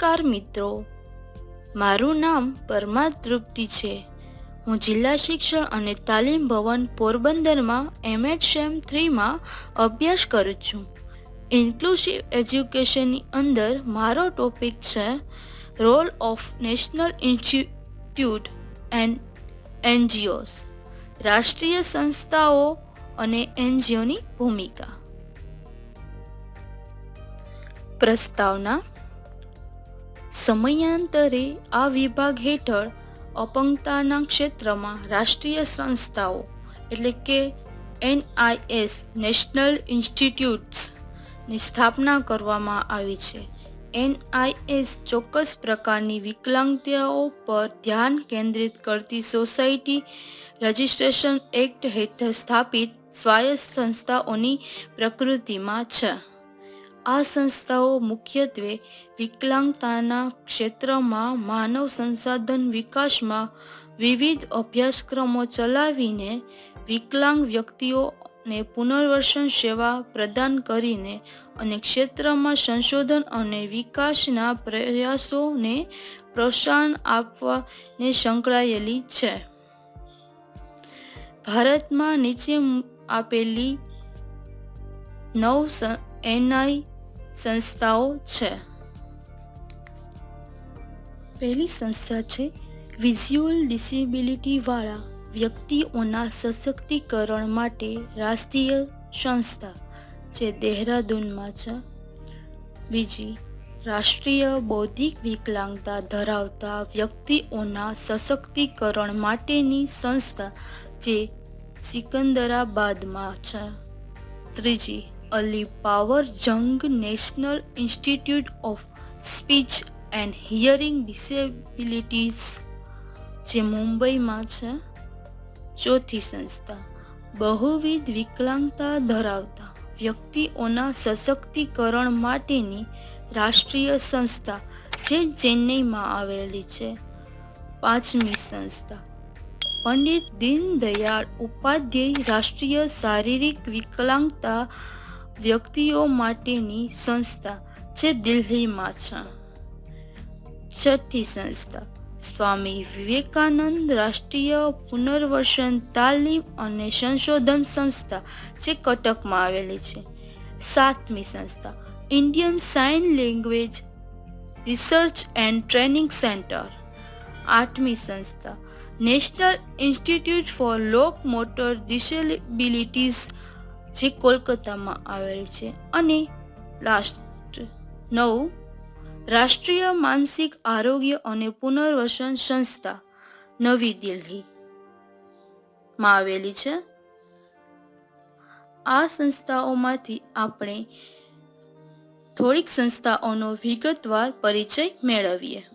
નમસ્કાર મિત્રો. મારું નામ પરમા તૃપ્તિ છે. હું જિલ્લા શિક્ષણ અને તાલીમ ભવન પોરબંદરમાં એમએચ શેમ થ્રીમાં અભ્યાસ કરું છું. ઇન્ક્લુસિવ એજ્યુકેશનની અંદર મારો ટોપિક છે role of national institute and NGOs રાષ્ટ્રીય સંસ્થાઓ અને એનજીઓની ભૂમિકા. પ્રસ્તાવના સમયાંતરે આ વિભાગ હેઠળ અપંગતાના ક્ષેત્રમાં રાષ્ટ્રીય સંસ્થાઓ, એટલે કે એનઆઈએસ નેશનલ ઇન્સ્ટિટ્યૂટ્સની સ્થાપના કરવામાં આવી છે. એનઆઈએસ ચોક્કસ પ્રકારની વિકલાંગતાઓ પર ધ્યાન કેન્દ્રિત કરતી સોસાયટી રજિસ્ટ્રેશન એક્ટ હેઠળ સ્થાપિત સ્વાયત્ત સંસ્થાઓની પ્રકૃતિમાં છે. આ સંસ્થાઓ મુખ્યત્વે વિકલાંગતાના ક્ષેત્રમાં, માનવ સંસાધન વિકાસમાં વિવિધ અભ્યાસક્રમો ચલાવીને વિકલાંગ વ્યક્તિઓને પુનર્વસન સેવા પ્રદાન કરીને અને ક્ષેત્રમાં સંશોધન અને વિકાસના પ્રયાસોને પ્રોત્સાહન આપવાને સંકળાયેલી છે. ભારતમાં નીચે આપેલી નવ એનઆઈ સંસ્થાઓ છે પહેલી સંસ્થા છે વિઝ્યુઅલ ડિસેબિલિટીવાળા વ્યક્તિઓના સશક્તિકરણ માટે રાષ્ટ્રીય સંસ્થા જે દેહરાદૂનમાં છે બીજી રાષ્ટ્રીય બૌદ્ધિક વિકલાંગતા ધરાવતા વ્યક્તિઓના સશક્તિકરણ માટેની સંસ્થા જે સિકંદરાબાદમાં છે ત્રીજી Ali Yavar Jung national institute of speech and hearing disabilities જે મુંબઈમાં છે, ચોથી સંસ્થા. બહુવિધ વિકલાંગતા ધરાવતા વ્યક્તિઓના સશક્તિકરણ માટેની રાષ્ટ્રીય સંસ્થા, જે ચેન્નઈમાં આવેલી છે. પાંચમી સંસ્થા. પંડિત દીનદયાળ ઉપાધ્યાય રાષ્ટ્રીય શારીરિક વિકલાંગતા વ્યક્તિઓ માટેની સંસ્થા જે દિલ્હીમાં છે. છઠ્ઠી સંસ્થા, સ્વામી વિવેકાનંદ રાષ્ટ્રીય પુનર્વસન તાલીમ અને સંશોધન સંસ્થા જે કટકમાં આવેલી છે. સાતમી સંસ્થા, Indian sign language research and training centre. આઠમી સંસ્થા, national institute for locomotor disabilities જે કોલકાતામાં આવેલ છે. અને લાસ્ટ નવ, રાષ્ટ્રીય માનસિક આરોગ્ય અને પુનર્વસન સંસ્થા નવી દિલ્હીમાં આવેલી છે. આ સંસ્થાઓમાંથી આપણે થોડીક સંસ્થાઓનો વિગતવાર પરિચય મેળવીએ.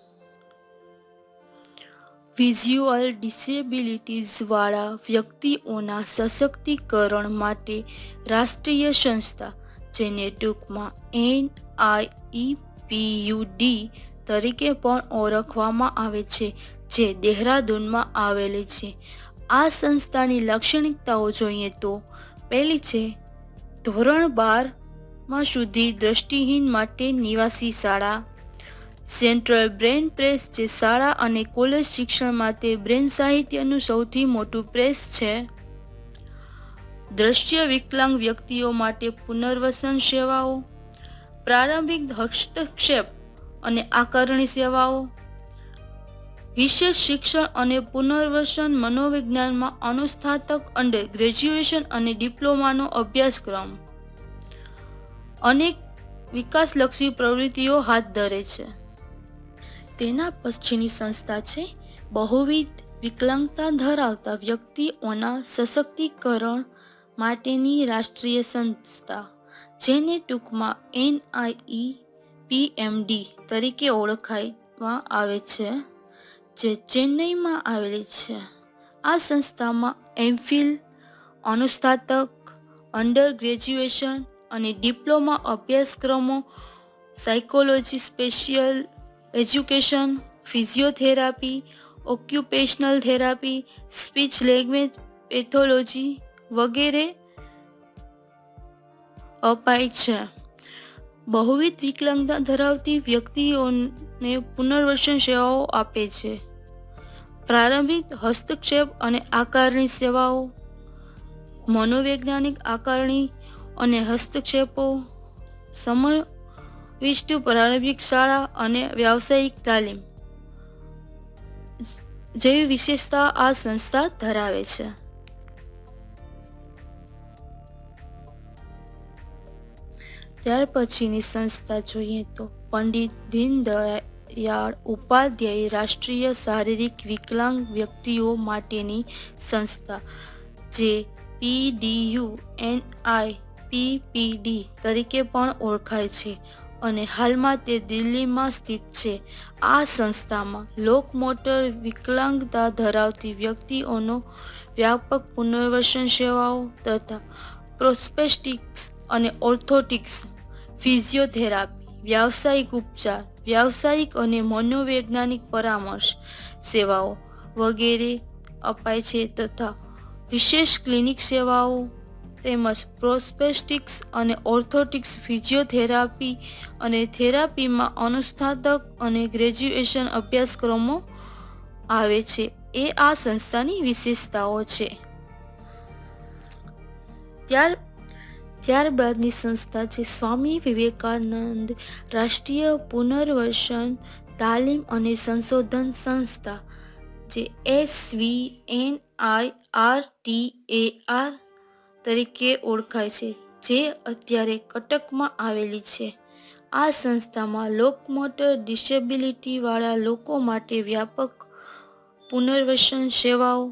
વિઝ્યુઅલ ડિસેબિલિટીઝવાળા વ્યક્તિઓના સશક્તિકરણ માટે રાષ્ટ્રીય સંસ્થા, જેને ટૂંકમાં એન આઈ પીયુડી તરીકે પણ ઓળખવામાં આવે છે, જે દેહરાદૂનમાં આવેલી છે. આ સંસ્થાની લાક્ષણિકતાઓ જોઈએ તો, પહેલી છે, ધોરણ બારમાં સુધી દ્રષ્ટિહીન માટે નિવાસી શાળા સેન્ટ્રલ બ્રેન પ્રેસ જે શાળા અને કોલેજ શિક્ષણ માટે બ્રેન સાહિત્યનું સૌથી મોટું પ્રેસ છે. દ્રશ્ય વિકલાંગ વ્યક્તિઓ માટે પુનર્વસન સેવાઓ, પ્રારંભિક હસ્તક્ષેપ અને આકારણી સેવાઓ, વિશેષ શિક્ષણ અને પુનર્વસન મનોવિજ્ઞાનમાં અનુસ્નાતક અંડર ગ્રેજ્યુએશન અને ડિપ્લોમાનો અભ્યાસક્રમ. અનેક વિકાસલક્ષી પ્રવૃત્તિઓ હાથ ધરે છે. તેના પછીની સંસ્થા છે. બહુવિધ વિકલાંગતા ધરાવતા વ્યક્તિઓના સશક્તિકરણ માટેની રાષ્ટ્રીય સંસ્થા, જેને ટૂંકમાં એનઆઈઈ પીએમડી તરીકે ઓળખાવામાં આવે છે, જે ચેન્નઈમાં આવેલી છે. આ સંસ્થામાં એમફિલ અનુસ્નાતક અંડર ગ્રેજ્યુએશન અને ડિપ્લોમા અભ્યાસક્રમો, psychology special education, physiotherapy, occupational therapy, speech language, pathology વગેરે અપાય છે. બહુવિધ વિકલાંગતા ધરાવતી વ્યક્તિઓને પુનર્વસન સેવાઓ આપે છે. પ્રારંભિક હસ્તક્ષેપ અને આકારણી સેવાઓ, મનોવૈજ્ઞાનિક આકારણી અને હસ્તક્ષેપો સમવિષ્ટ પ્રારંભિક શાળા અને વ્યાવસાયિક તાલીમ. જેવી વિશેષતા આ સંસ્થા ધરાવે છે. ત્યાર પછીની સંસ્થા જોઈએ તો પંડિત દીનદયાળ ઉપાધ્યાય રાષ્ટ્રીય શારીરિક વિકલાંગ વ્યક્તિઓ માટેની સંસ્થા, જે પીડીયુ એનઆઈ પીપીડી તરીકે પણ ઓળખાય છે. અને હાલમાં તે દિલ્હીમાં સ્થિત છે. આ સંસ્થામાં લોકમોટર વિકલાંગતા ધરાવતી વ્યક્તિઓનો વ્યાપક પુનર્વસન સેવાઓ તથા પ્રોસ્પેસ્ટિક્સ અને ઓર્થોટિક્સ, ફિઝિયોથેરાપી, વ્યાવસાયિક ઉપચાર, વ્યાવસાયિક અને મનોવૈજ્ઞાનિક પરામર્શ સેવાઓ વગેરે અપાય છે તથા વિશેષ ક્લિનિક સેવાઓ તેમજ પ્રોસ્પેસ્ટિક્સ અને ઓર્થોટિક્સ ફિઝિયોથેરાપી અને થેરાપીમાં અનુસ્નાતક અને ગ્રેજ્યુએશન અભ્યાસક્રમો આવે છે. એ આ સંસ્થાની વિશેષતાઓ છે. ત્યાર, ત્યારબાદની સંસ્થા છે સ્વામી વિવેકાનંદ રાષ્ટ્રીય પુનર્વસન તાલીમ અને સંશોધન સંસ્થા, જે S V N I R T A R તરીકે ઓળખાય છે, જે અત્યારે કટકમાં આવેલી છે. આ સંસ્થામાં લોકમોટર ડિસેબિલિટીવાળા લોકો માટે વ્યાપક પુનર્વસન સેવાઓ,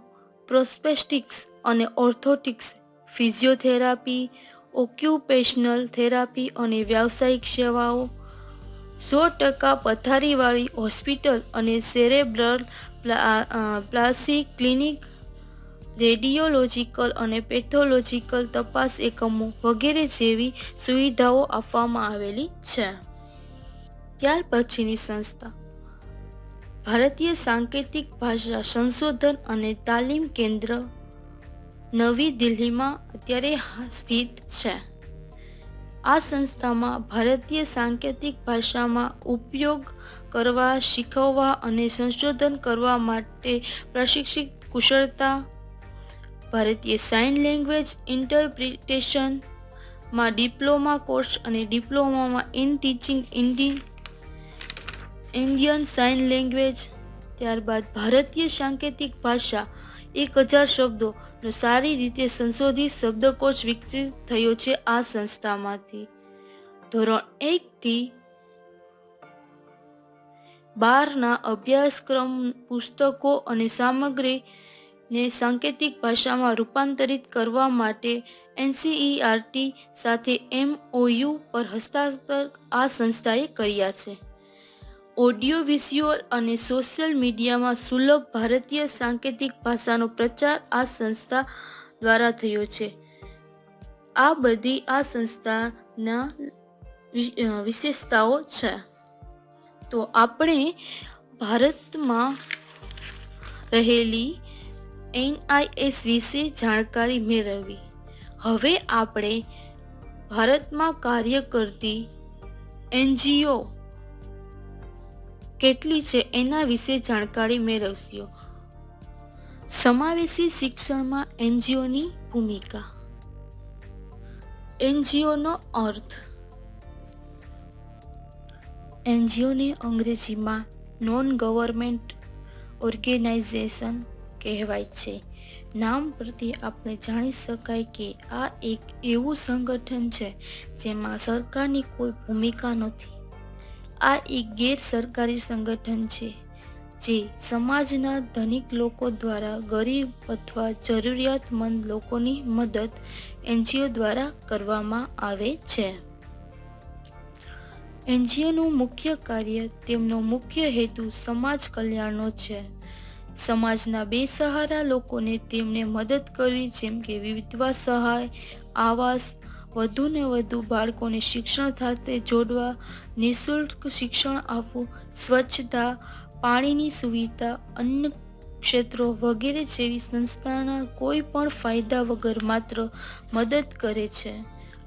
પ્રોસ્પેસ્ટિક્સ અને ઓર્થોટિક્સ, ફિઝિયોથેરાપી, ઓક્યુપેશનલ થેરાપી અને વ્યાવસાયિક સેવાઓ, સો ટકા પથારીવાળી હોસ્પિટલ અને સેરેબ્રલ પ્લાસી ક્લિનિક રેડિયોલોજીકલ અને પેથોલોજીકલ તપાસ એકમો વગેરે જેવી સુવિધાઓ આપવામાં આવેલી છે. ત્યાર પછીની સંસ્થા. ભારતીય સાંકેતિક ભાષા સંશોધન અને તાલીમ કેન્દ્ર નવી દિલ્હીમાં અત્યારે સ્થિત છે. આ સંસ્થામાં ભારતીય સાંકેતિક ભાષામાં ઉપયોગ કરવા, શીખવવા અને સંશોધન કરવા માટે પ્રશિક્ષિત કુશળતા ભારતીય સાઇન લેંગ્વેજ ઇન્ટરપ્રિટેશનમાં ડિપ્લોમા કોર્સ અને ડિપ્લોમામાં ઇન ટીચિંગ ઇન્ડી ઇન્ડિયન સાઇન લેંગ્વેજ ત્યારબાદ ભારતીય સાંકેતિક ભાષા એક હજાર શબ્દોનો સારી રીતે સંશોધિત શબ્દકોશ વિકસિત થયો છે આ સંસ્થામાંથી. ધોરણ એકથી બારના અભ્યાસક્રમ પુસ્તકો અને સામગ્રી ને સાંકેતિક ભાષામાં રૂપાંતરિત કરવા માટે એનસીઈઆરટી સાથે એમઓયુ પર હસ્તાક્ષર આ સંસ્થાએ કર્યા છે. ઓડિયો, વિઝ્યુઅલ અને સોશિયલ મીડિયામાં સુલભ ભારતીય સાંકેતિક ભાષાનો પ્રચાર આ સંસ્થા દ્વારા થયો છે. આ બધી આ સંસ્થાના વિશેષતાઓ છે. તો આપણે ભારતમાં રહેલી એનઆઈએસ વિશે જાણકારી મેળવી હવે આપણે ભારતમાં કાર્ય કરતી એનજીઓ કેટલી છે એના વિશે જાણકારી મેળવશો સમાવેશી શિક્ષણમાં એનજીઓની ભૂમિકા. એનજીઓનો અર્થ એનજીઓને અંગ્રેજીમાં નોન ગવર્મેન્ટ ઓર્ગેનાઇઝેશન કહેવાય છે. નામ પરથી આપણે જાણી શકાય કે આ એક એવું સંગઠન છે જેમાં સરકારની કોઈ ભૂમિકા નથી. આ એક ગેરસરકારી સંગઠન છે જે સમાજના ધનિક લોકો દ્વારા ગરીબ અથવા જરૂરિયાતમંદ લોકોની મદદ એનજીઓ દ્વારા કરવામાં આવે છે. એનજીઓનું મુખ્ય કાર્ય તેમનો મુખ્ય હેતુ સમાજ કલ્યાણનો છે. સમાજના બેસહારા લોકોને તેમને મદદ કરવી જેમ કે વિધવા સહાય, આવાસ વધુને વધુ બાળકોને શિક્ષણ સાથે જોડવા, નિઃશુલ્ક શિક્ષણ આપવું, સ્વચ્છતા, પાણીની સુવિધા, અન્ન ક્ષેત્રો વગેરે જેવી સંસ્થાના કોઈ પણ ફાયદા વગર માત્ર મદદ કરે છે.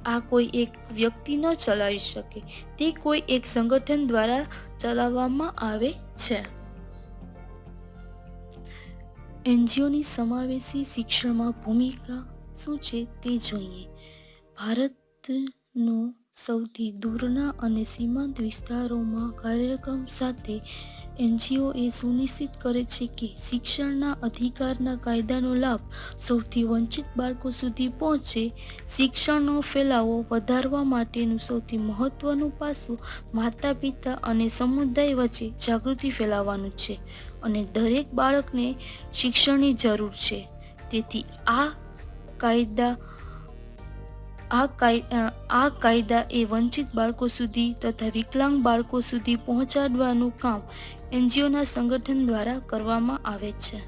આ કોઈ એક વ્યક્તિ ન ચલાવી શકે. તે કોઈ એક સંગઠન દ્વારા ચલાવવામાં આવે છે. એનજીઓની સમાવેશી શિક્ષણમાં ભૂમિકા શું છે તે જોઈએ. ભારતનો સૌથી દૂરના અને સીમાંત વિસ્તારોમાં કાર્યક્રમ સાથે એનજીઓ એ સુનિશ્ચિત કરે છે કે શિક્ષણના અધિકારના કાયદાનો લાભ સૌથી વંચિત બાળકો સુધી પહોંચે. શિક્ષણનો ફેલાવો વધારવા માટેનું સૌથી મહત્વનું પાસું માતા પિતા અને સમુદાય વચ્ચે જાગૃતિ ફેલાવવાનું છે. અને દરેક બાળકને શિક્ષણની જરૂર છે. તેથી આ કાયદા, આ આ કાયદા એ વંચિત બાળકો સુધી તથા વિકલાંગ બાળકો સુધી પહોંચાડવાનું કામ એનજીઓના સંગઠન દ્વારા કરવામાં આવે છે.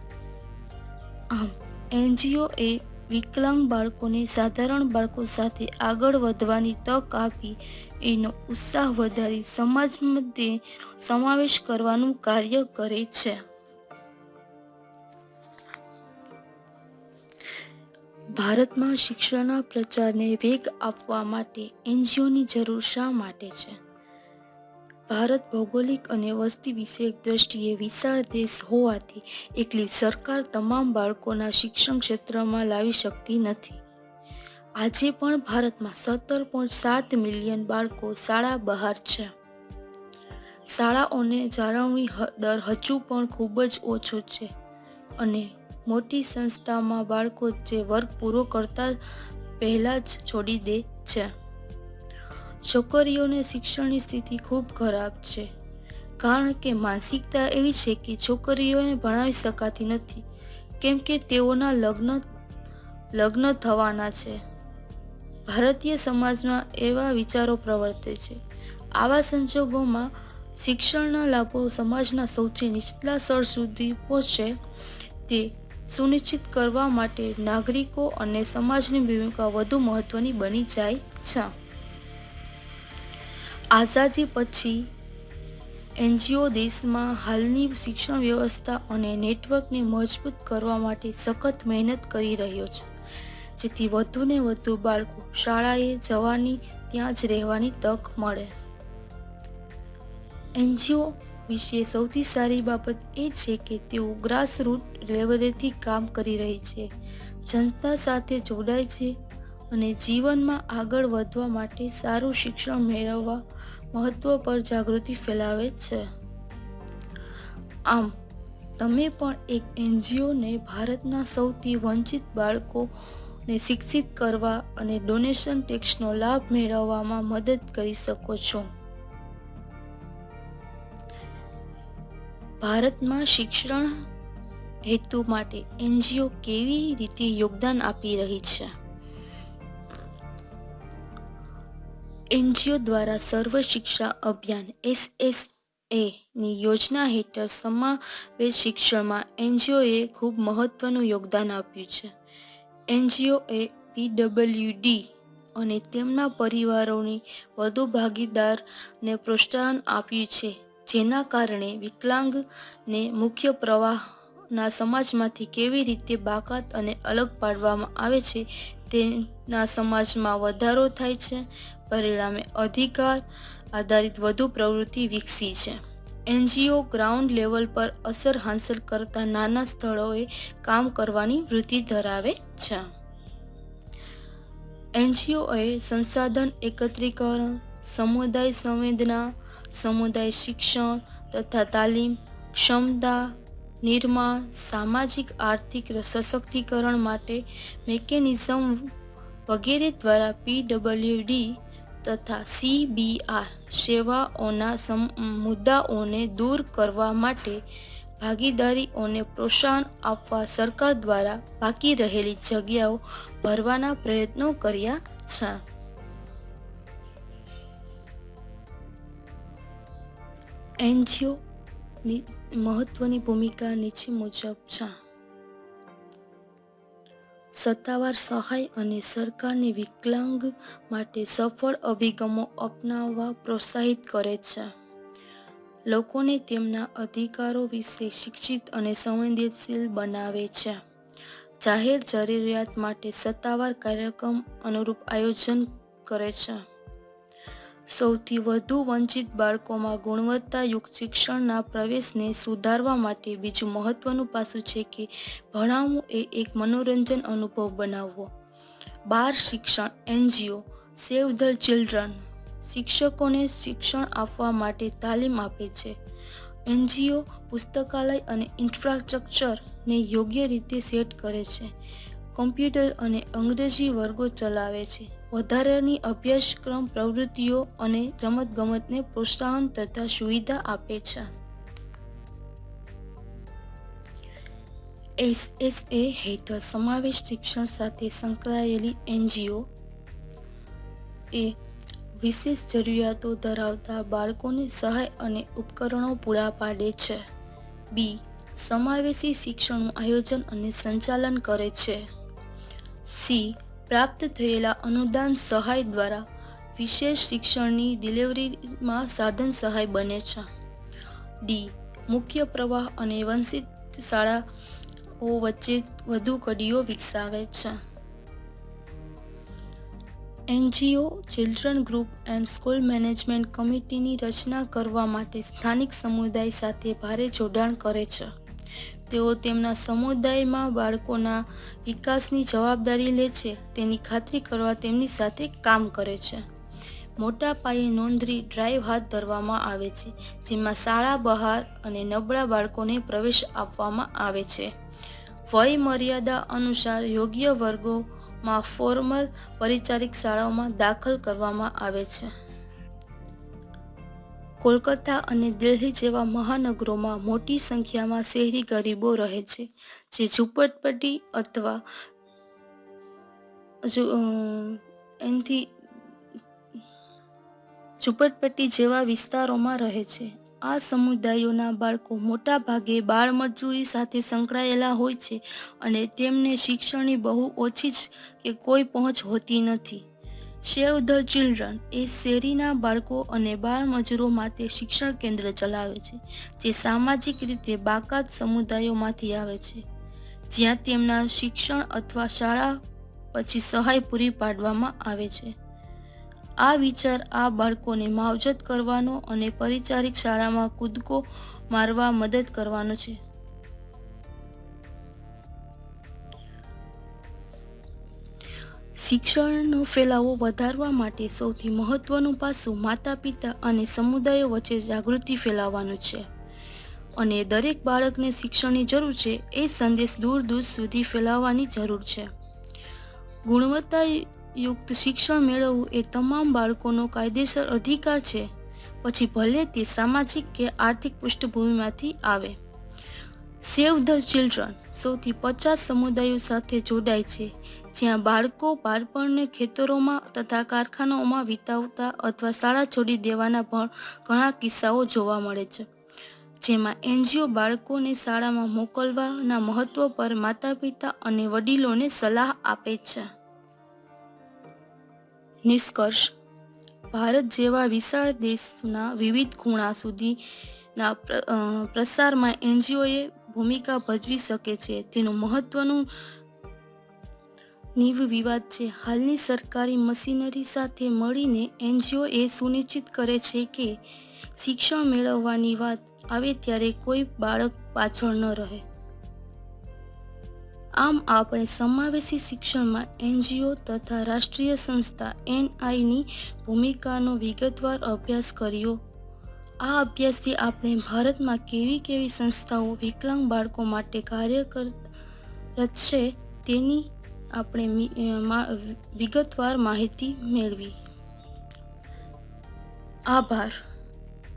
આમ, એનજીઓ એ વિકલાંગ બાળકોને સાધારણ બાળકો સાથે આગળ વધવાની તક આપી એનો ઉત્સાહ વધારી સમાજ મધ્યે સમાવેશ કરવાનું કાર્ય કરે છે. ભારતમાં શિક્ષણના પ્રચારને વેગ આપવા માટે એનજીઓની જરૂર શા માટે છે? ભારત ભૌગોલિક અને વસ્તી વિષયક દ્રષ્ટિએ વિશાળ દેશ હોવાથી એકલી સરકાર તમામ બાળકોના શિક્ષણ ક્ષેત્રમાં લાવી શકતી નથી. આજે પણ ભારતમાં સત્તર પોઈન્ટ સાત મિલિયન બાળકો શાળા બહાર છે. શાળાઓને જાળવણી દર હજુ પણ ખૂબ જ ઓછો છે અને મોટી સંસ્થામાં બાળકો જે વર્ગ પૂરો કરતા પહેલાં જ છોડી દે છે. છોકરીઓને શિક્ષણની સ્થિતિ ખૂબ ખરાબ છે. કારણ કે માનસિકતા એવી છે કે છોકરીઓને ભણાવી શકાતી નથી, કેમ કે તેઓના લગ્ન લગ્ન થવાના છે. ભારતીય સમાજમાં એવા વિચારો પ્રવર્તે છે. આવા સંજોગોમાં શિક્ષણના લાભો સમાજના સૌથી નીચલા સ્તર સુધી પહોંચે તે સુનિશ્ચિત કરવા માટે નાગરિકો અને સમાજની ભૂમિકા વધુ મહત્વની બની જાય છે. આઝાદી પછી, એનજીઓ દેશમાં હાલની શિક્ષણ વ્યવસ્થા અને નેટવર્કને મજબૂત કરવા માટે સખત મહેનત કરી રહ્યો છે. જેથી વધુને વધુ બાળકો શાળાએ જવાની, ત્યાં જ રહેવાની તક મળે. એનજીઓ વિશે સૌથી સારી બાબત એ છે કે તેઓ ગ્રાસરૂટ લેવલેથી કામ કરી રહી છે. જનતા સાથે જોડાય છે અને જીવનમાં આગળ વધવા માટે સારું શિક્ષણ મેળવવા મહત્વ પર જાગૃતિ ફેલાવે છે. આમ, તમે પણ એક એનજીઓને ભારતના સૌથી વંચિત બાળકોને શિક્ષિત કરવા અને ડોનેશન ટેક્સનો લાભ મેળવવામાં મદદ કરી શકો છો. ભારતમાં શિક્ષણ હેતુ માટે એનજીઓ કેવી રીતે યોગદાન આપી રહી છે? એનજીઓ દ્વારા સર્વ શિક્ષા અભિયાન એસ એ ની યોજના હેઠળ સમાવેશ શિક્ષણમાં એનજીઓએ ખૂબ મહત્વનું યોગદાન આપ્યું છે. એનજીઓ એ પીડબ્લ્યુડી અને તેમના પરિવારોની વધુ ભાગીદારને પ્રોત્સાહન આપ્યું છે. જેના કારણે વિકલાંગને મુખ્ય પ્રવાહના સમાજમાંથી કેવી રીતે બાકાત અને અલગ પાડવામાં આવે છે, તેના સમાજમાં વધારો થાય છે. પરિણામે અધિકાર આધારિત વધુ પ્રવૃત્તિ વિકસી છે. એનજીઓ ગ્રાઉન્ડ લેવલ પર અસર હાંસલ કરતા નાના સ્થળોએ કામ કરવાની વૃત્તિ ધરાવે છે. એનજીઓએ સંસાધન એકત્રીકરણ, સમુદાય સંવેદના સમુદાય શિક્ષણ તથા તાલીમ ક્ષમતા, નિર્માણ, સામાજિક આર્થિક સશક્તિકરણ માટે મેકેનિઝમ વગેરે દ્વારા પીડબ્લ્યુડી તથા સીબીઆર સેવાઓના મુદ્દાઓને દૂર કરવા માટે ભાગીદારીઓને પ્રોત્સાહન આપવા સરકાર દ્વારા બાકી રહેલી જગ્યાઓ ભરવાના પ્રયત્નો કર્યા છે. એનજીઓની મહત્વની ભૂમિકા નીચે મુજબ છે. સત્તાવાર સહાય અને સરકારની વિકલાંગ માટે સફળ અભિગમો અપનાવવા પ્રોત્સાહિત કરે છે. લોકોને તેમના અધિકારો વિશે શિક્ષિત અને સંવેદનશીલ બનાવે છે. જાહેર જરૂરિયાત માટે સત્તાવાર કાર્યક્રમ અનુરૂપ આયોજન કરે છે. સૌથી વધુ વંચિત બાળકોમાં ગુણવત્તાયુક્ત શિક્ષણના પ્રવેશને સુધારવા માટે બીજું મહત્વનું પાસું છે કે ભણાવવું એ એક મનોરંજન અનુભવ બનાવવો. બાર શિક્ષણ, એનજીઓ, સેવ ધ ચિલ્ડ્રન શિક્ષકોને શિક્ષણ આપવા માટે તાલીમ આપે છે. એનજીઓ પુસ્તકાલય અને ઇન્ફ્રાસ્ટ્રક્ચરને યોગ્ય રીતે સેટ કરે છે. કમ્પ્યુટર અને અંગ્રેજી વર્ગો ચલાવે છે. વધારાની અભ્યાસક્રમ, પ્રવૃત્તિઓ અને રમતગમતને પ્રોત્સાહન તથા સુવિધા આપે છે. એસએસએ હેઠળ સમાવેશ શિક્ષણ સાથે સંકળાયેલી એનજીઓ એ વિશેષ જરૂરિયાતો ધરાવતા બાળકોને સહાય અને ઉપકરણો પૂરા પાડે છે. બી, સમાવેશી શિક્ષણનું આયોજન અને સંચાલન કરે છે. સી પ્રાપ્ત થયેલા અનુદાન સહાય દ્વારા વિશેષ શિક્ષણની ડિલિવરીમાં સાધન સહાય બને છે. ડી. મુખ્ય પ્રવાહ અને વંશિત શાળાઓ વચ્ચે વધુ કડીઓ વિકસાવે છે. NGO, children group and school management કમિટીની રચના કરવા માટે સ્થાનિક સમુદાય સાથે ભારે જોડાણ કરે છે. તેઓ તેમના સમુદાયમાં બાળકોના વિકાસની જવાબદારી લે છે, તેની ખાતરી કરવા તેમની સાથે કામ કરે છે. મોટા પાયે નોંધણી ડ્રાઈવ હાથ ધરવામાં આવે છે, જેમાં શાળા બહાર અને નબળા બાળકોને પ્રવેશ આપવામાં આવે છે. વય મર્યાદા અનુસાર યોગ્ય વર્ગોમાં ફોર્મલ પરિચારિક શાળાઓમાં દાખલ કરવામાં આવે છે. કોલકાતા અને દિલ્હી જેવા મહાનગરોમાં મોટી સંખ્યામાં શહેરી ગરીબો રહે છે, જે ઝૂંપટપટ્ટી અથવા એનથી ઝૂંપટપટ્ટી જેવા વિસ્તારોમાં રહે છે. આ સમુદાયોના બાળકો મોટા ભાગે બાળમજૂરી સાથે સંકળાયેલા હોય છે અને તેમને શિક્ષણની બહુ ઓછી જ કે કોઈ પહોંચ હોતી નથી. સેવ ધ ચિલ્ડ્રન એ શેરીના બાળકો અને બાળમજૂરો માટે શિક્ષણ કેન્દ્ર ચલાવે છે, જે સામાજિક રીતે બાકાત સમુદાયોમાંથી આવે છે. જ્યાં તેમના શિક્ષણ અથવા શાળા પછી સહાય પૂરી પાડવામાં આવે છે. આ વિચાર આ બાળકોને માવજત કરવાનો અને પરિચારિક શાળામાં કૂદકો મારવા મદદ કરવાનો છે. શિક્ષણનો ફેલાવો વધારવા માટે સૌથી મહત્વનું પાસું માતા પિતા અને સમુદાયો વચ્ચે જાગૃતિ ફેલાવવાનું છે. અને દરેક બાળકને શિક્ષણની જરૂર છે એ સંદેશ દૂર દૂર સુધી ફેલાવવાની જરૂર છે. ગુણવત્તાયુક્ત શિક્ષણ મેળવવું એ તમામ બાળકોનો કાયદેસર અધિકાર છે. પછી ભલે તે સામાજિક કે આર્થિક પૃષ્ઠભૂમિમાંથી આવે. સેવ ધ ચિલ્ડ્રન સૌથી પચાસ સમુદાયો સાથે જોડાય છે, જ્યાં બાળકો બાળપણને ખેતરોમાં તથા કારખાનાઓમાં વિતાવતા અથવા શાળા છોડી દેવાના પણ ઘણા કિસ્સાઓ જોવા મળે છે. જેમાં એનજીઓ બાળકોને શાળામાં મોકલવાના મહત્વ પર માતા પિતા અને વડીલોને સલાહ આપે છે. નિષ્કર્ષ. ભારત જેવા વિશાળ દેશના વિવિધ ખૂણા સુધીના પ્રસારમાં એનજીઓએ ભૂમિકા ભજવી શકે છે. તેનું મહત્વનું નીવ વિવાદ છે. હાલની સરકારી મશીનરી સાથે મળીને એનજીઓ એ સુનિશ્ચિત કરે છે કે શિક્ષણ મેળવવાની વાત આવે ત્યારે કોઈ બાળક પાછળ ન રહે. આમ આપણે સમાવેશી શિક્ષણમાં એનજીઓ તથા રાષ્ટ્રીય સંસ્થા એનઆઈની ભૂમિકાનો વિગતવાર અભ્યાસ કર્યો. આ અભ્યાસથી આપણે ભારતમાં કેવી કેવી સંસ્થાઓ વિકલાંગ બાળકો માટે કાર્ય કરત છે તેની આપણે વિગતવાર માહિતી મેળવી. આભાર.